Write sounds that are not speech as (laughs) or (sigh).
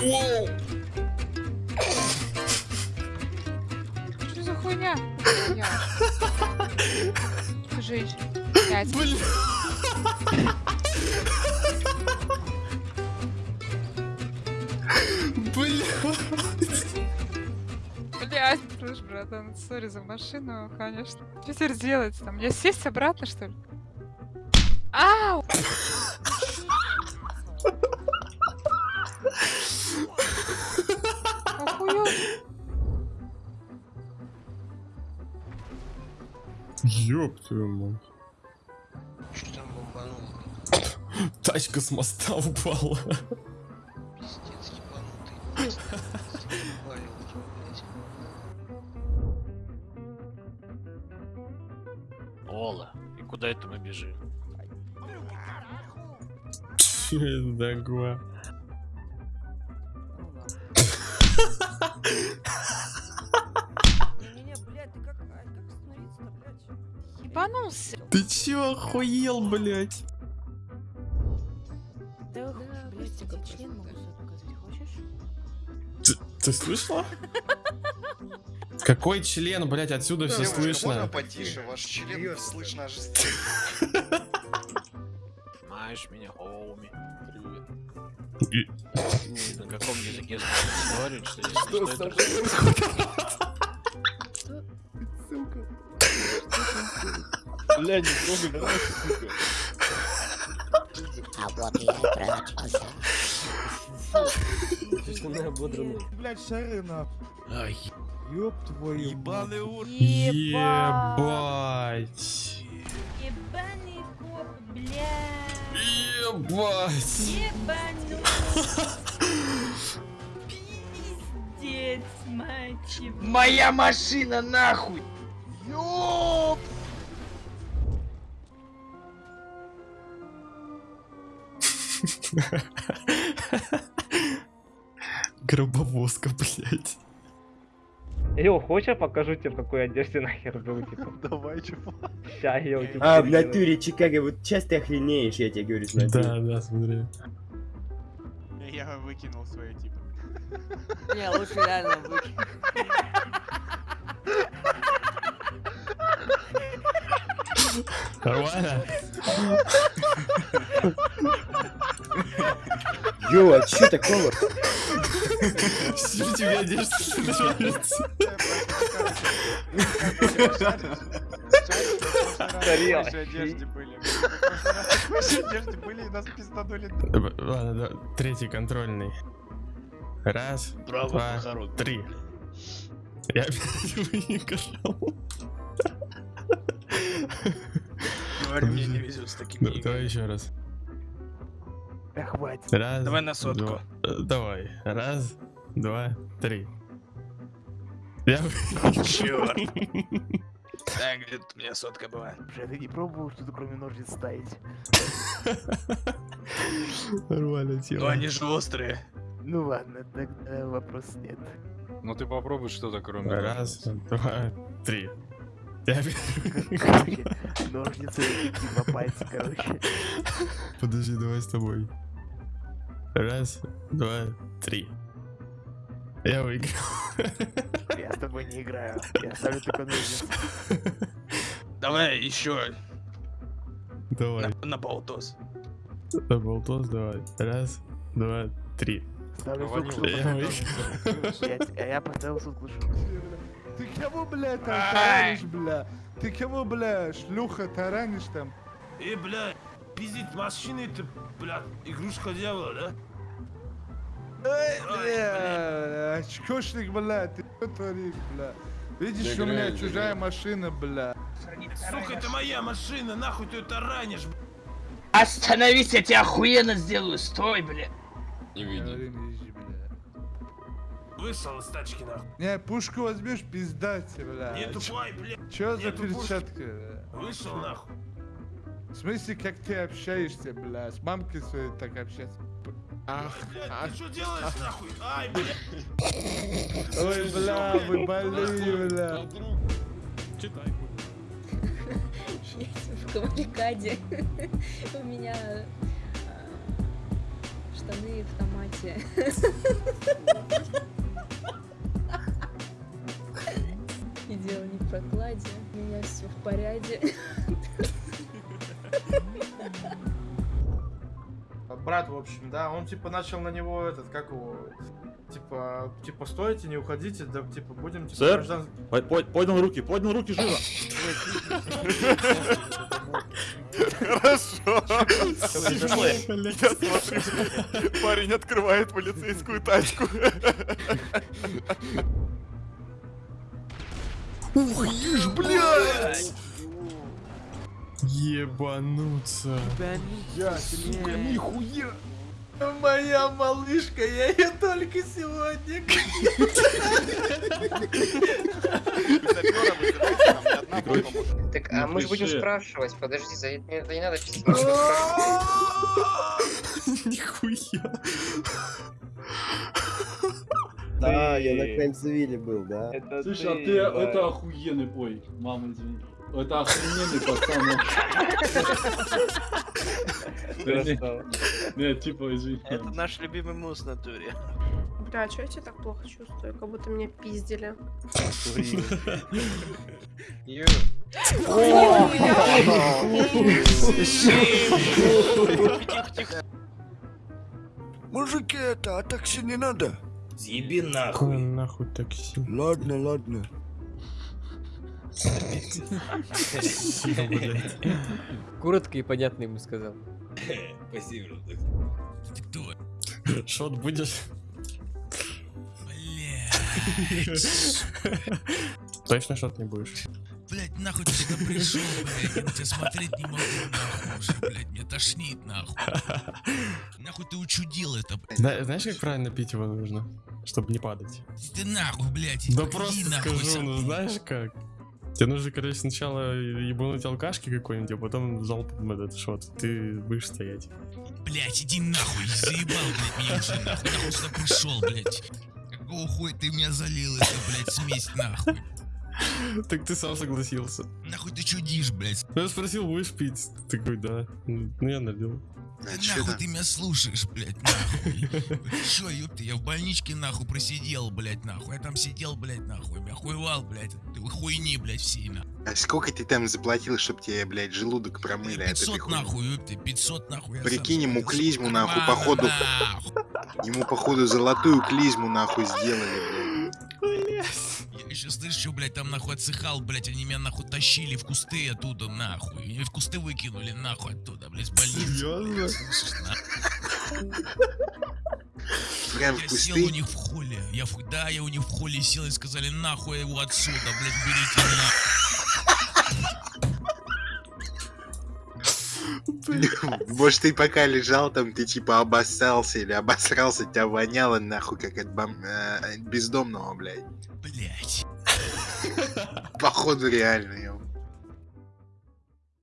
Что за хуйня? Я. Жить. Пять. Бля. Бля. Блять, слышь, братан, сори за машину, конечно. Что теперь делать там? Мне сесть обратно, что ли? Ау! (laughs) Ёб твою мать. Что там бомбануло? Тачка с моста упала. Пиздец, ебанутый. Ола, и куда это мы бежим? Че это такое? Не-не-не, блядь, ты как, Ебанулся. Ты чё охуел, блядь? Да, блядь, тебе член могу свой показать, хочешь? Ты, ты слышала? Какой член, блядь, отсюда все слышно? потише? Ваш член слышно аж Знаешь (laughs) меня, хоуми. Привет. На каком языке (laughs) разговаривать, что если что, это... Бля, не трогай, давай, сука. А вот я и прячусь. Блядь, шары на. Ай, Ёб твою ебаный ур... Ебать. Ебаный коп, блядь. Ебать. Ебаный. Пиздец, мать его. Моя машина нахуй! Ёп! (laughs) Гробовозка, блядь. Йо, хочешь я покажу тебе, в какой одежде нахер был, типа? (laughs) Давай, чувак. Ща, йо, типа. А, в натуре Чикаго, вот сейчас ты охренеешь, я тебе говорю, смотри. Да, да, смотри. Я выкинул свое типа. Не, лучше реально выкинь. Нормально? (laughs) Йо, а чё такого? Что у тебя одежда нравится? Тарелок. одежде были. Одежде были, и нас пизданули. Ладно, да, третий контрольный. Раз, два, три. Я опять выиграл. Говорю, мне не везет с такими Да, Давай еще раз. Да хватит. Раз, Давай на сотку. два- э, Давай. Раз, два, три. Я Черт. (laughs) Да, где тут у меня сотка была? Бля, ты не пробовал что-то кроме ножниц ставить? Нормально, Ну тело. они же острые. Ну ладно, тогда вопрос нет. Ну ты попробуй что-то кроме Раз, два, три. (laughs) (laughs) Ножницы типа пальцы, короче. Подожди, давай с тобой. Раз, два, три. Я выиграл. Я с тобой не играю. Я ставлю только ножницы. Давай еще Давай. на, на болтос. На болтос давай. Раз, два, три. Ставлю Я чтобы Я, а я поставил сутку. Ты кого, блядь, там Ай! таранишь, бля? Ты кого, бля, шлюха таранишь там? Э, бля, пиздить машины это, бля, игрушка дьявола, да? Эй, бля, очкошник, бля, ты что творишь, бля? Видишь, у меня чужая машина, бля. Сука, это моя машина, нахуй ты ее таранишь, бля. Остановись, я тебя охуенно сделаю, стой, бля. Не бля. Вышел из тачки, нахуй. Не, пушку возьмешь, пиздать, бля. Не тупой, бля. Чё за перчатка, бля? Вышел, нахуй. В смысле, как ты общаешься, бля? С мамкой своей так общаться? Ах, Блядь, ах. ты что делаешь, нахуй? Ай, бля. Ой, бля, вы больные, бля. В кавалькаде у меня... а, штаны в томате. Прокладе. У меня все в порядке. Брат, в общем, да, он типа начал на него этот, как его, типа, типа, стойте, не уходите, да, типа, будем, типа, Сэр? граждан- По- по- Поднял руки, поднял руки, живо! Хорошо. Я смотрю, парень открывает полицейскую тачку. Ух, ишь, блядь! Ебануться. Сука, нихуя! Моя малышка, я ее только сегодня Так, а мы же будем спрашивать, подожди, за это не надо (laughs) Нихуя. Да, я на Краймсвилле был, да. Слушай, а ты это охуенный, ой, мама, извини. Это охрененный пацан. (laughs) Нет, типа, извини. Это наш любимый мус в натуре. Бля, что я тебя так плохо чувствую? Как будто меня пиздили. Мужики, это, а такси не надо. Съеби Какое нахуй такси? Ладно, ладно. Коротко и понятно ему сказал. Спасибо. Шот будешь? Точно шот не будешь? Блять, нахуй ты сюда пришел, блять, я на тебя смотреть не могу, нахуй уже, блять, мне тошнит, нахуй. Нахуй ты учудил это, блядь. Зна- Знаешь, как правильно пить его нужно? Чтобы не падать. Ты нахуй, блять, Да просто скажу, ну знаешь как? Тебе нужно, короче, сначала ебануть алкашки какой-нибудь, а потом залпом этот шот. Ты будешь стоять. Блять, иди нахуй, заебал, блять, меня уже, нахуй, нахуй сюда пришел, блять. Какого хуя ты меня залил, это, блять, смесь, нахуй. (laughs) Так ты сам согласился. Нахуй ты чудишь, блять. Я спросил, будешь пить? Ты такой, да. Ну, я налил. нахуй ты меня слушаешь, блять, нахуй. (laughs) Чё, ёпта, я в больничке, нахуй, просидел, блять, нахуй. Я там сидел, блять, нахуй, я хуевал, блять. Ты хуйни, блять, все, нахуй. А сколько ты там заплатил, чтоб тебе, блядь, желудок промыли? 500 нахуй, ёпта, 500 нахуй. Прикинь, ему клизму, нахуй, походу. Ему, походу, золотую клизму, нахуй, сделали, слышу, блядь, там нахуй отсыхал, блядь, они меня нахуй тащили в кусты оттуда, нахуй. И в кусты выкинули, нахуй, оттуда, блядь, с больницы. Серьезно? Прям Я сел у них в холле. Я, да, я у них в холле сел и сказали, нахуй его отсюда, блядь, берите нахуй. Может, ты пока лежал там, ты типа обоссался или обосрался, тебя воняло, нахуй, как от бом- э, бездомного, блядь. Блядь. Походу, реально,